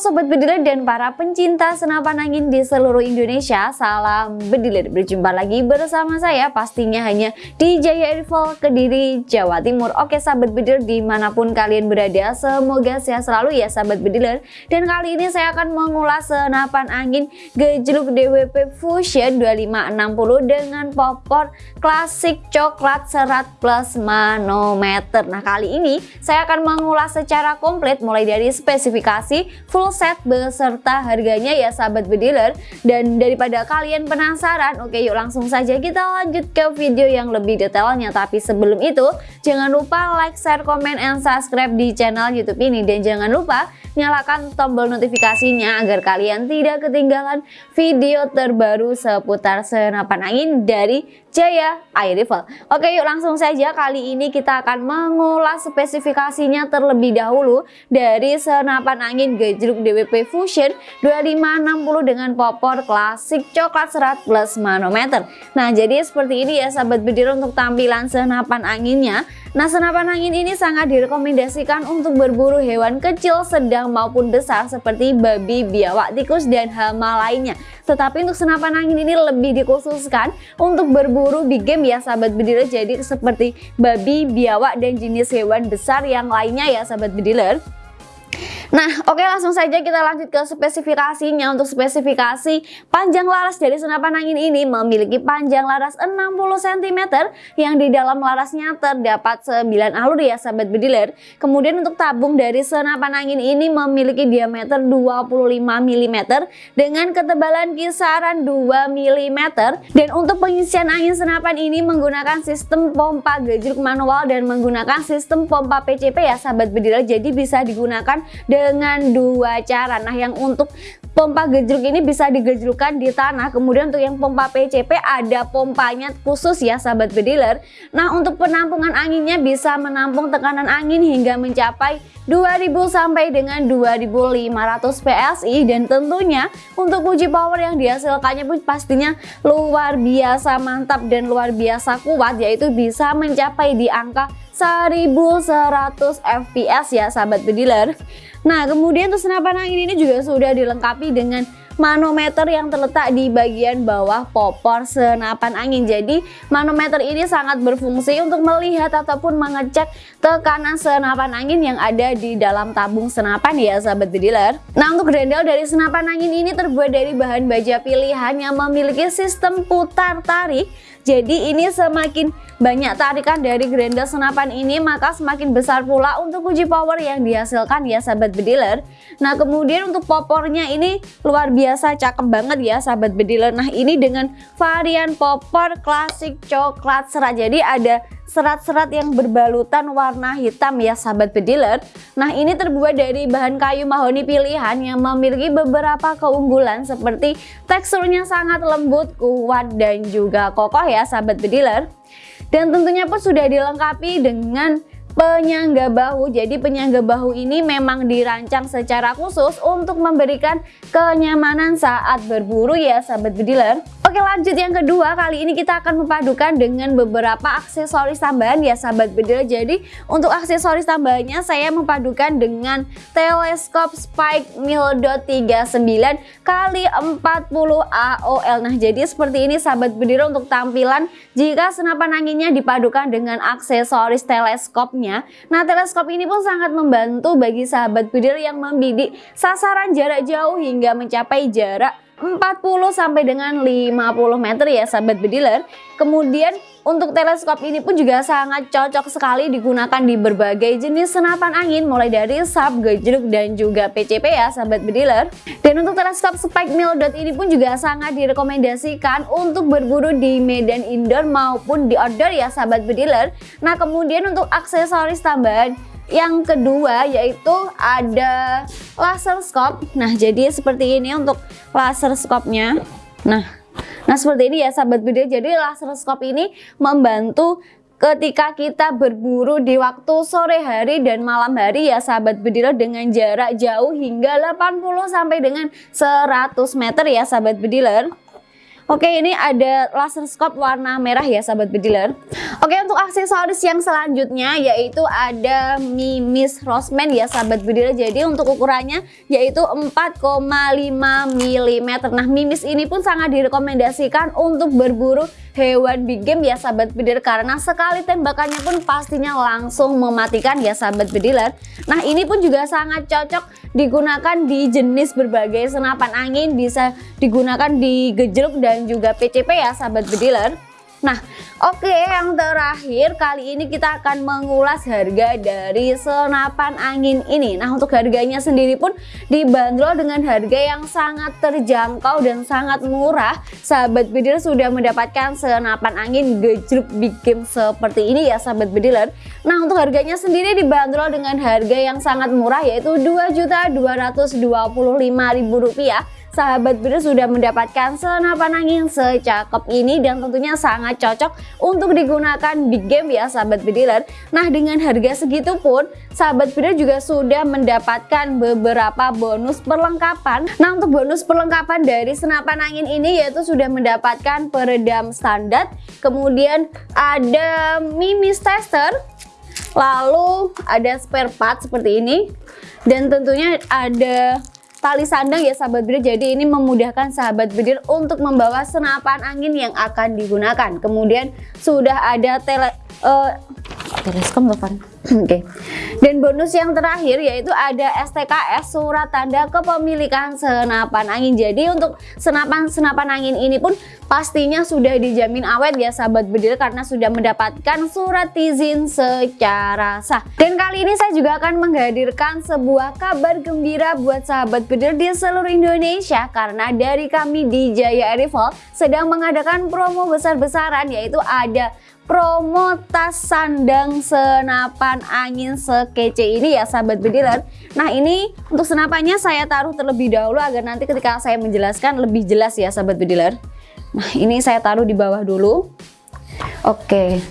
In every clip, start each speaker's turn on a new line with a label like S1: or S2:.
S1: Sobat Bediler dan para pencinta senapan angin di seluruh Indonesia Salam Bediler, berjumpa lagi bersama saya pastinya hanya di Jaya Rival Kediri, Jawa Timur. Oke Sahabat Bediler di mana pun kalian berada Semoga sehat selalu ya Sahabat Bediler. Dan kali ini saya akan mengulas senapan angin gejluk DWP Fusion 2560 Dengan popor klasik coklat serat plus manometer. Nah kali ini saya akan mengulas secara komplit mulai dari spesifikasi full set beserta harganya ya sahabat bediler dan daripada kalian penasaran oke yuk langsung saja kita lanjut ke video yang lebih detailnya. Tapi sebelum itu jangan lupa like share komen and subscribe di channel youtube ini. Dan jangan lupa nyalakan tombol notifikasinya agar kalian tidak ketinggalan video terbaru seputar senapan angin dari Jaya Air Rifle. Oke yuk langsung saja kali ini kita akan mengulas spesifikasinya terlebih dahulu dari senapan angin gejruk DWP Fusion 2560 dengan popor klasik coklat serat plus manometer. Nah jadi seperti ini ya sahabat bedir untuk tampilan senapan anginnya. Nah senapan angin ini sangat direkomendasikan untuk berburu hewan kecil, sedang maupun besar seperti babi, biawak, tikus, dan hama lainnya. Tetapi untuk senapan angin ini lebih dikhususkan untuk berburu big game ya sahabat bediler. Jadi seperti babi, biawak, dan jenis hewan besar yang lainnya ya sahabat bediler. Nah, oke langsung saja kita lanjut ke spesifikasinya. Untuk spesifikasi panjang laras dari senapan angin ini memiliki panjang laras 60 cm yang di dalam larasnya terdapat 9 alur ya sahabat bediler. Kemudian untuk tabung dari senapan angin ini memiliki diameter 25 mm dengan ketebalan kisaran 2 mm dan untuk pengisian angin senapan ini menggunakan sistem pompa gejruk manual dan menggunakan sistem pompa PCP ya sahabat bediler. Jadi bisa digunakan dengan dua cara. Nah yang untuk pompa gejruk ini bisa digejrukkan di tanah. Kemudian untuk yang pompa PCP ada pompanya khusus ya sahabat bediler. Nah untuk penampungan anginnya bisa menampung tekanan angin hingga mencapai 2000 sampai dengan 2500 PSI dan tentunya untuk uji power yang dihasilkannya pun pastinya luar biasa mantap dan luar biasa kuat yaitu bisa mencapai di angka 1100 fps ya sahabat bediler Nah kemudian untuk senapan angin ini juga sudah dilengkapi dengan manometer yang terletak di bagian bawah popor senapan angin. Jadi manometer ini sangat berfungsi untuk melihat ataupun mengecek tekanan senapan angin yang ada di dalam tabung senapan ya sahabat dealer. Nah untuk grendel dari senapan angin ini terbuat dari bahan baja pilihan yang memiliki sistem putar tarik jadi ini semakin banyak tarikan dari grendel senapan ini maka semakin besar pula untuk uji power yang dihasilkan ya sahabat bediler. Nah kemudian untuk popornya ini luar biasa cakep banget ya sahabat bediler. Nah ini dengan varian popor klasik coklat serat. Jadi ada serat-serat yang berbalutan warna hitam ya sahabat bediler Nah ini terbuat dari bahan kayu mahoni pilihan yang memiliki beberapa keunggulan seperti teksturnya sangat lembut, kuat dan juga kokoh ya sahabat bediler Dan tentunya pun sudah dilengkapi dengan penyangga bahu. Jadi penyangga bahu ini memang dirancang secara khusus untuk memberikan kenyamanan saat berburu ya sahabat bediler. Oke lanjut yang kedua kali ini kita akan memadukan dengan beberapa aksesoris tambahan ya sahabat bediler. Jadi untuk aksesoris tambahannya saya memadukan dengan teleskop Spike Mildot 39 kali 40 AOL. Nah jadi seperti ini sahabat bediler untuk tampilan jika senapan anginnya dipadukan dengan aksesoris teleskop Nah teleskop ini pun sangat membantu bagi sahabat bidir yang membidik sasaran jarak jauh hingga mencapai jarak 40 sampai dengan 50 meter ya sahabat bediler. Kemudian untuk teleskop ini pun juga sangat cocok sekali digunakan di berbagai jenis senapan angin mulai dari sub, gejruk dan juga PCP ya sahabat bediler. Dan untuk teleskop Spike Dot ini pun juga sangat direkomendasikan untuk berburu di medan indoor maupun di outdoor ya sahabat bediler. Nah kemudian untuk aksesoris tambahan yang kedua yaitu ada laser scope. Nah, jadi seperti ini untuk laser scope-nya. Nah, nah seperti ini ya sahabat video. Jadi laser scope ini membantu ketika kita berburu di waktu sore hari dan malam hari ya sahabat bediler dengan jarak jauh hingga 80 sampai dengan 100 meter ya sahabat bediler. Oke ini ada laser scope warna merah ya sahabat bediler. Oke untuk aksesoris yang selanjutnya yaitu ada Mimis Roseman ya sahabat bediler. Jadi untuk ukurannya yaitu 4,5 mm Nah Mimis ini pun sangat direkomendasikan untuk berburu hewan big game ya sahabat bediler Karena sekali tembakannya pun pastinya langsung mematikan ya sahabat bediler. Nah ini pun juga sangat cocok digunakan di jenis berbagai senapan angin Bisa digunakan di gejruk dan dan juga PCP ya sahabat bediler Nah oke okay, yang terakhir kali ini kita akan mengulas harga dari senapan angin ini. Nah untuk harganya sendiri pun dibanderol dengan harga yang sangat terjangkau dan sangat murah. Sahabat bediler sudah mendapatkan senapan angin gejruk big game seperti ini ya sahabat bediler. Nah untuk harganya sendiri dibanderol dengan harga yang sangat murah yaitu Rp2.225.000 sahabat biru sudah mendapatkan senapan angin secakep ini dan tentunya sangat cocok untuk digunakan big game ya sahabat bediler nah dengan harga segitu pun sahabat biru juga sudah mendapatkan beberapa bonus perlengkapan. Nah untuk bonus perlengkapan dari senapan angin ini yaitu sudah mendapatkan peredam standar kemudian ada mimis tester lalu ada spare part seperti ini dan tentunya ada tali sandang ya sahabat bidir jadi ini memudahkan sahabat bidir untuk membawa senapan angin yang akan digunakan. Kemudian sudah ada tele uh, teleskop Oke. Dan bonus yang terakhir yaitu ada STKS surat tanda kepemilikan senapan angin. Jadi untuk senapan-senapan angin ini pun pastinya sudah dijamin awet ya sahabat bedil karena sudah mendapatkan surat izin secara sah. Dan kali ini saya juga akan menghadirkan sebuah kabar gembira buat sahabat bedil di seluruh Indonesia karena dari kami di Jaya Rival sedang mengadakan promo besar-besaran yaitu ada promo tas sandang senapan angin sekece ini ya sahabat bediler Nah ini untuk senapannya saya taruh terlebih dahulu agar nanti ketika saya menjelaskan lebih jelas ya sahabat bediler Nah ini saya taruh di bawah dulu. Oke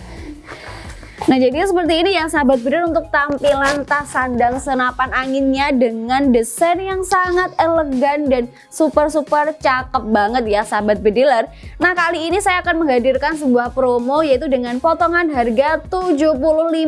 S1: Nah jadi seperti ini ya sahabat breeder untuk tampilan tas sandang senapan anginnya dengan desain yang sangat elegan dan super-super cakep banget ya sahabat bediler. Nah kali ini saya akan menghadirkan sebuah promo yaitu dengan potongan harga Rp75.000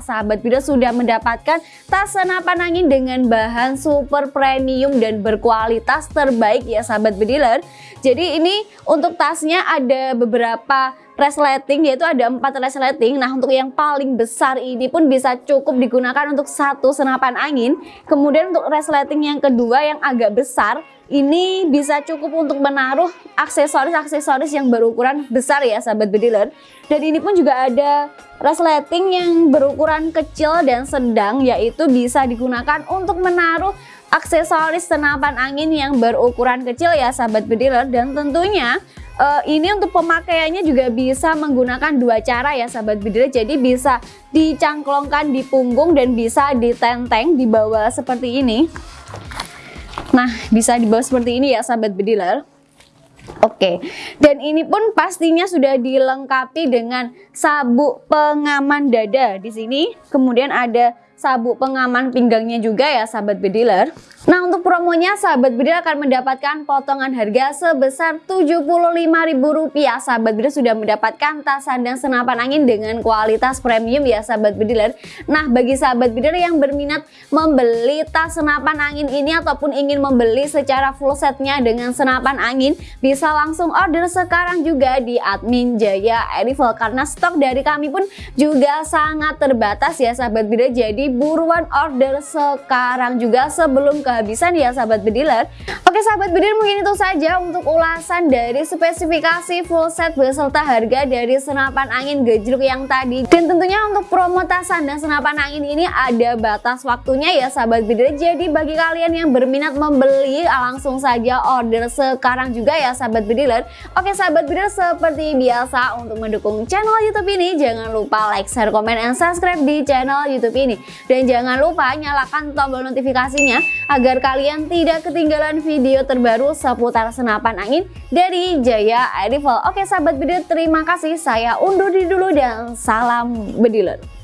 S1: sahabat breeder sudah mendapatkan tas senapan angin dengan bahan super premium dan berkualitas terbaik ya sahabat bediler. Jadi ini untuk tasnya ada beberapa resleting yaitu ada empat resleting. Nah untuk yang paling besar ini pun bisa cukup digunakan untuk satu senapan angin. Kemudian untuk resleting yang kedua yang agak besar ini bisa cukup untuk menaruh aksesoris-aksesoris yang berukuran besar ya sahabat bediler dan ini pun juga ada resleting yang berukuran kecil dan sedang yaitu bisa digunakan untuk menaruh aksesoris senapan angin yang berukuran kecil ya sahabat bediler dan tentunya uh, ini untuk pemakaiannya juga bisa menggunakan dua cara ya sahabat bediler jadi bisa dicangklongkan di punggung dan bisa ditenteng di bawah seperti ini. Nah bisa di bawah seperti ini ya sahabat bediler Oke, dan ini pun pastinya sudah dilengkapi dengan sabuk pengaman dada. Di sini. Kemudian ada sabuk pengaman pinggangnya juga ya sahabat bediler Nah untuk promonya sahabat bediler akan mendapatkan potongan harga sebesar Rp75.000 Sahabat bediler sudah mendapatkan tas sandang senapan angin dengan kualitas premium ya sahabat bediler Nah bagi sahabat bediler yang berminat membeli tas senapan angin ini ataupun ingin membeli secara full setnya dengan senapan angin Bisa langsung order sekarang juga di admin Jaya Erival Karena stok dari kami pun juga sangat terbatas ya sahabat bediler Jadi buruan order sekarang juga sebelum kehabisan ya sahabat bediler. Oke sahabat bediler mungkin itu saja untuk ulasan dari spesifikasi full set beserta harga dari senapan angin gejruk yang tadi. Dan tentunya untuk promo tasan dan senapan angin ini ada batas waktunya ya sahabat bediler. Jadi bagi kalian yang berminat membeli langsung saja order sekarang juga ya sahabat bediler. Oke sahabat bediler seperti biasa untuk mendukung channel youtube ini jangan lupa like, share, komen, dan subscribe di channel youtube ini dan jangan lupa nyalakan tombol notifikasinya agar kalian tidak ketinggalan video terbaru seputar senapan angin dari Jaya Air Rifle. Oke sahabat video terima kasih saya undur diri dulu dan salam bediler.